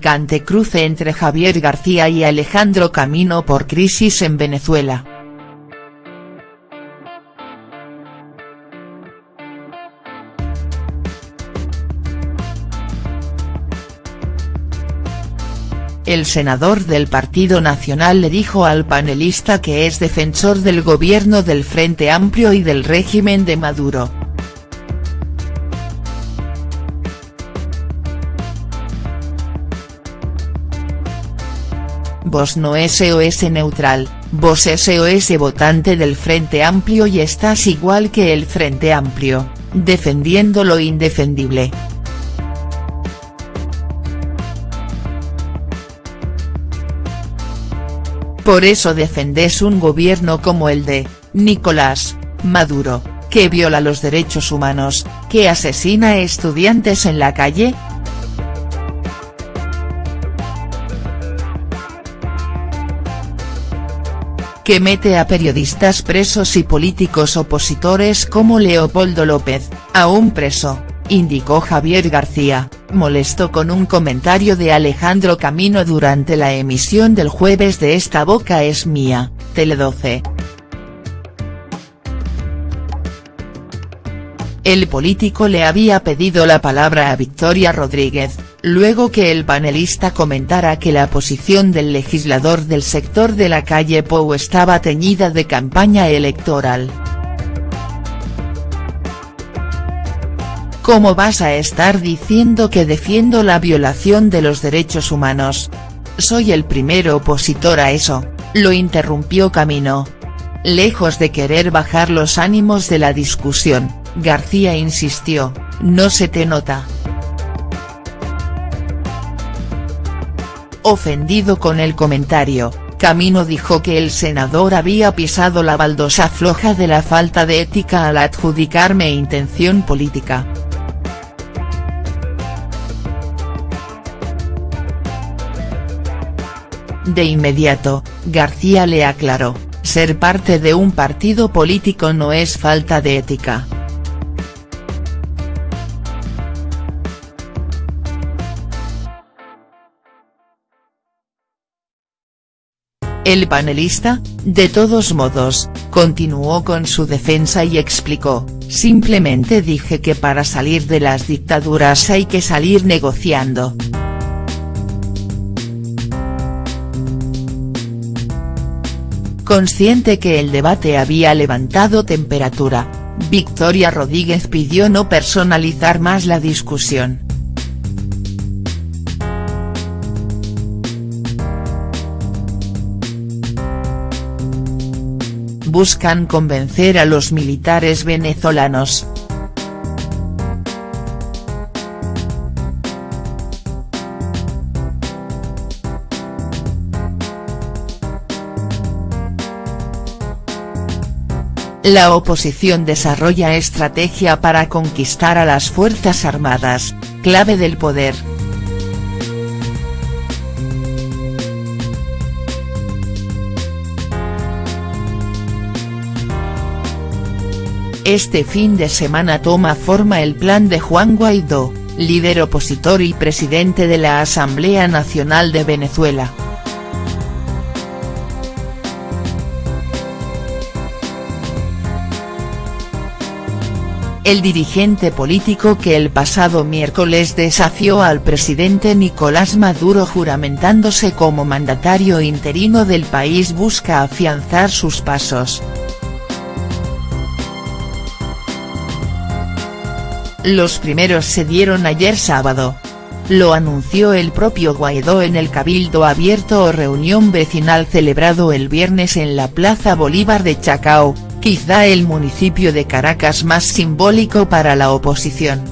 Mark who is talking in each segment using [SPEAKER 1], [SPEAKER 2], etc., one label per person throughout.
[SPEAKER 1] Picante cruce entre Javier García y Alejandro Camino por crisis en Venezuela. El senador del Partido Nacional le dijo al panelista que es defensor del gobierno del Frente Amplio y del régimen de Maduro. Vos no SOS neutral, vos SOS votante del Frente Amplio y estás igual que el Frente Amplio, defendiendo lo indefendible. Por eso defendés un gobierno como el de, Nicolás, Maduro, que viola los derechos humanos, que asesina a estudiantes en la calle, que mete a periodistas presos y políticos opositores como Leopoldo López, aún preso, indicó Javier García, molesto con un comentario de Alejandro Camino durante la emisión del jueves de Esta Boca es Mía, Tele 12. El político le había pedido la palabra a Victoria Rodríguez, luego que el panelista comentara que la posición del legislador del sector de la calle Pou estaba teñida de campaña electoral. ¿Cómo vas a estar diciendo que defiendo la violación de los derechos humanos? Soy el primer opositor a eso, lo interrumpió Camino. Lejos de querer bajar los ánimos de la discusión, García insistió, no se te nota. Ofendido con el comentario, Camino dijo que el senador había pisado la baldosa floja de la falta de ética al adjudicarme intención política. De inmediato, García le aclaró, ser parte de un partido político no es falta de ética. El panelista, de todos modos, continuó con su defensa y explicó, simplemente dije que para salir de las dictaduras hay que salir negociando. Consciente que el debate había levantado temperatura, Victoria Rodríguez pidió no personalizar más la discusión. Buscan convencer a los militares venezolanos. La oposición desarrolla estrategia para conquistar a las Fuerzas Armadas, clave del poder. Este fin de semana toma forma el plan de Juan Guaidó, líder opositor y presidente de la Asamblea Nacional de Venezuela. El dirigente político que el pasado miércoles desafió al presidente Nicolás Maduro juramentándose como mandatario interino del país busca afianzar sus pasos. Los primeros se dieron ayer sábado. Lo anunció el propio Guaidó en el Cabildo Abierto o reunión vecinal celebrado el viernes en la Plaza Bolívar de Chacao, quizá el municipio de Caracas más simbólico para la oposición.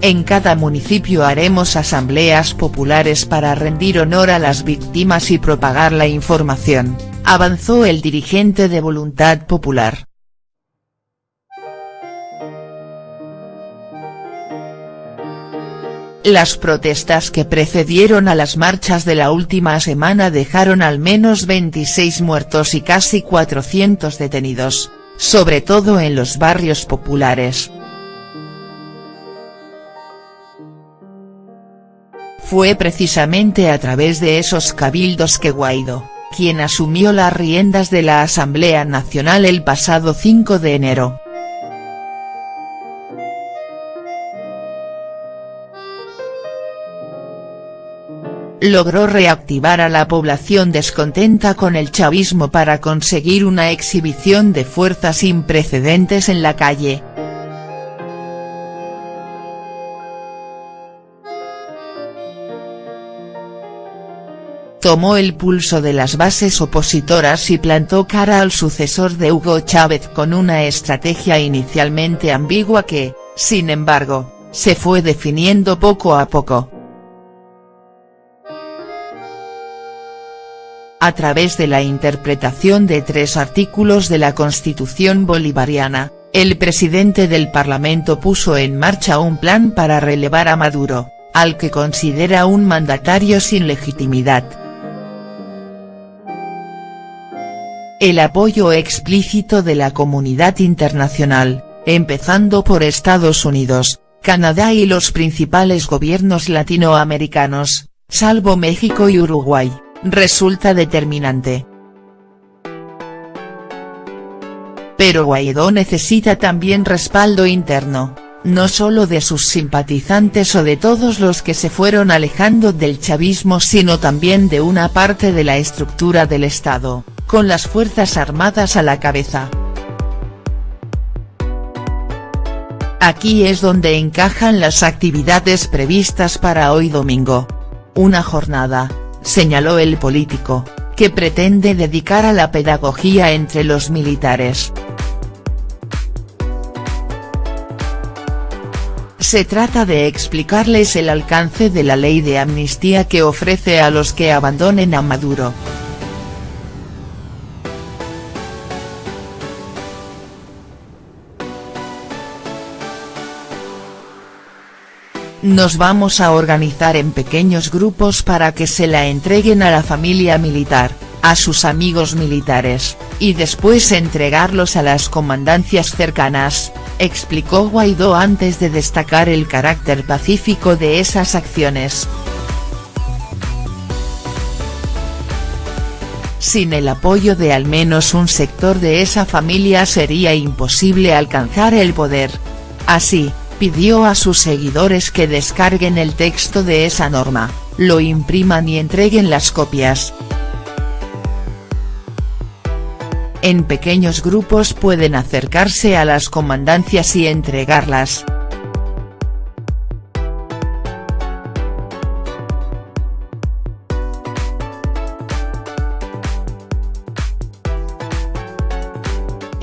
[SPEAKER 1] En cada municipio haremos asambleas populares para rendir honor a las víctimas y propagar la información, avanzó el dirigente de Voluntad Popular. Las protestas que precedieron a las marchas de la última semana dejaron al menos 26 muertos y casi 400 detenidos, sobre todo en los barrios populares. Fue precisamente a través de esos cabildos que Guaidó, quien asumió las riendas de la Asamblea Nacional el pasado 5 de enero. Logró reactivar a la población descontenta con el chavismo para conseguir una exhibición de fuerza sin precedentes en la calle. tomó el pulso de las bases opositoras y plantó cara al sucesor de Hugo Chávez con una estrategia inicialmente ambigua que, sin embargo, se fue definiendo poco a poco. A través de la interpretación de tres artículos de la Constitución bolivariana, el presidente del Parlamento puso en marcha un plan para relevar a Maduro, al que considera un mandatario sin legitimidad. El apoyo explícito de la comunidad internacional, empezando por Estados Unidos, Canadá y los principales gobiernos latinoamericanos, salvo México y Uruguay, resulta determinante. Pero Guaidó necesita también respaldo interno, no solo de sus simpatizantes o de todos los que se fueron alejando del chavismo sino también de una parte de la estructura del Estado con las Fuerzas Armadas a la cabeza. Aquí es donde encajan las actividades previstas para hoy domingo. Una jornada, señaló el político, que pretende dedicar a la pedagogía entre los militares. Se trata de explicarles el alcance de la ley de amnistía que ofrece a los que abandonen a Maduro. Nos vamos a organizar en pequeños grupos para que se la entreguen a la familia militar, a sus amigos militares, y después entregarlos a las comandancias cercanas, explicó Guaidó antes de destacar el carácter pacífico de esas acciones. Sin el apoyo de al menos un sector de esa familia sería imposible alcanzar el poder. Así, pidió a sus seguidores que descarguen el texto de esa norma, lo impriman y entreguen las copias. En pequeños grupos pueden acercarse a las comandancias y entregarlas.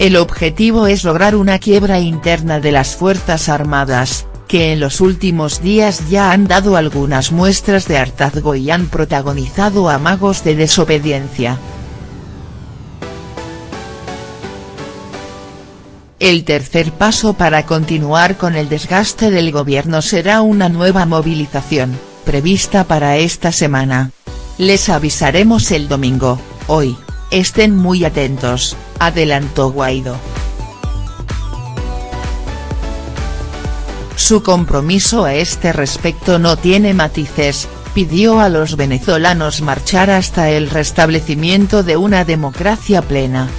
[SPEAKER 1] El objetivo es lograr una quiebra interna de las Fuerzas Armadas, que en los últimos días ya han dado algunas muestras de hartazgo y han protagonizado amagos de desobediencia. El tercer paso para continuar con el desgaste del gobierno será una nueva movilización, prevista para esta semana. Les avisaremos el domingo, hoy, estén muy atentos adelantó Guaidó. Su compromiso a este respecto no tiene matices, pidió a los venezolanos marchar hasta el restablecimiento de una democracia plena.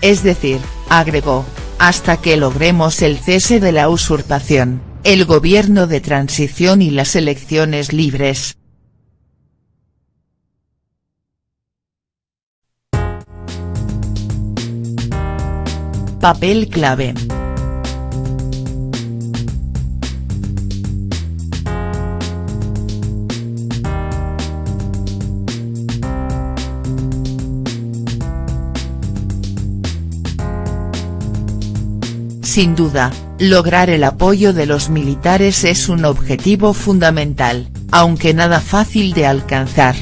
[SPEAKER 1] Es decir, agregó, hasta que logremos el cese de la usurpación, el gobierno de transición y las elecciones libres. Papel clave. Sin duda, lograr el apoyo de los militares es un objetivo fundamental, aunque nada fácil de alcanzar.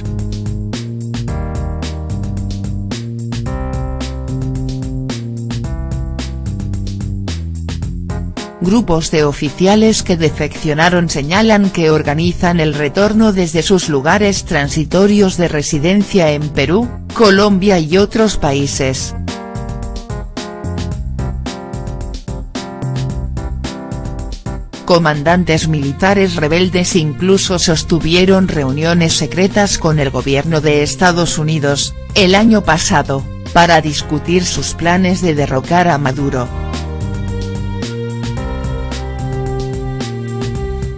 [SPEAKER 1] Grupos de oficiales que defeccionaron señalan que organizan el retorno desde sus lugares transitorios de residencia en Perú, Colombia y otros países. Comandantes militares rebeldes incluso sostuvieron reuniones secretas con el gobierno de Estados Unidos, el año pasado, para discutir sus planes de derrocar a Maduro.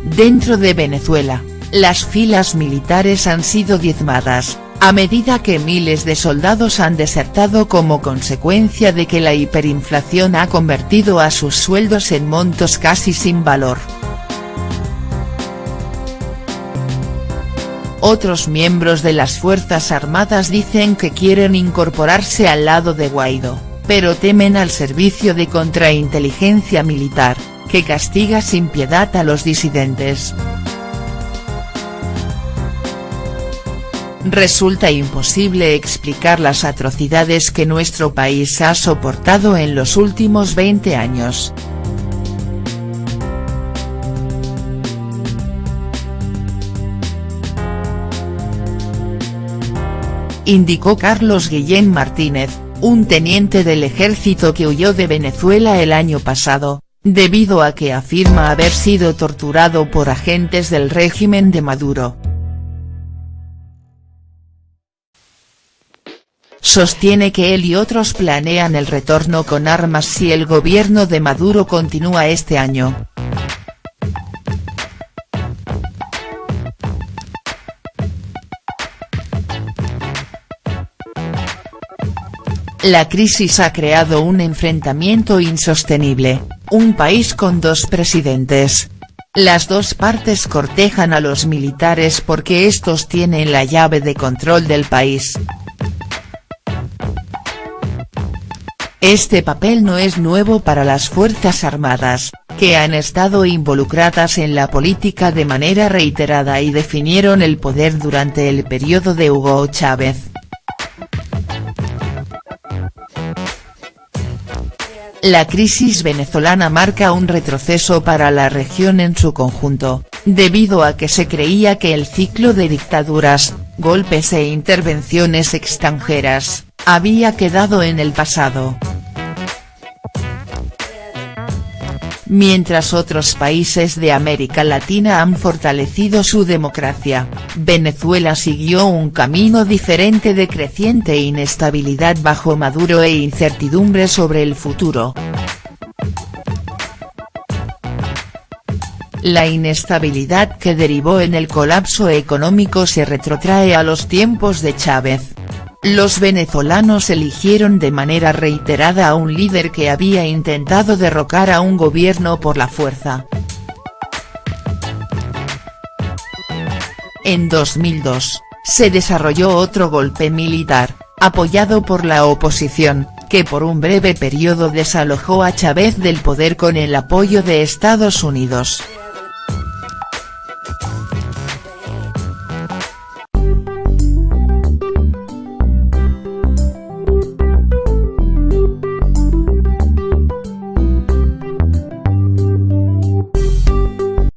[SPEAKER 1] Dentro de Venezuela, las filas militares han sido diezmadas, a medida que miles de soldados han desertado como consecuencia de que la hiperinflación ha convertido a sus sueldos en montos casi sin valor. Otros miembros de las Fuerzas Armadas dicen que quieren incorporarse al lado de Guaidó, pero temen al servicio de contrainteligencia militar, que castiga sin piedad a los disidentes. Resulta imposible explicar las atrocidades que nuestro país ha soportado en los últimos 20 años. Indicó Carlos Guillén Martínez, un teniente del ejército que huyó de Venezuela el año pasado, debido a que afirma haber sido torturado por agentes del régimen de Maduro. Sostiene que él y otros planean el retorno con armas si el gobierno de Maduro continúa este año. La crisis ha creado un enfrentamiento insostenible, un país con dos presidentes. Las dos partes cortejan a los militares porque estos tienen la llave de control del país. Este papel no es nuevo para las Fuerzas Armadas, que han estado involucradas en la política de manera reiterada y definieron el poder durante el periodo de Hugo Chávez. La crisis venezolana marca un retroceso para la región en su conjunto, debido a que se creía que el ciclo de dictaduras, golpes e intervenciones extranjeras, había quedado en el pasado. Mientras otros países de América Latina han fortalecido su democracia, Venezuela siguió un camino diferente de creciente inestabilidad bajo Maduro e incertidumbre sobre el futuro. La inestabilidad que derivó en el colapso económico se retrotrae a los tiempos de Chávez. Los venezolanos eligieron de manera reiterada a un líder que había intentado derrocar a un gobierno por la fuerza. En 2002, se desarrolló otro golpe militar, apoyado por la oposición, que por un breve periodo desalojó a Chávez del poder con el apoyo de Estados Unidos.